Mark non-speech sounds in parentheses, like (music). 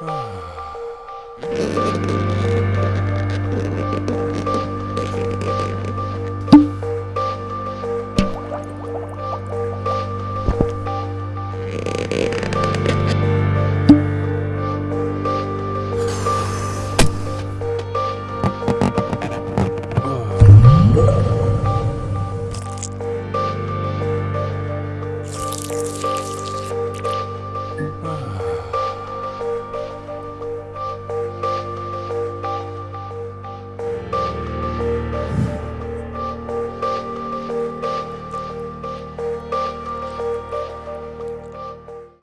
Ah. (sighs) (sighs)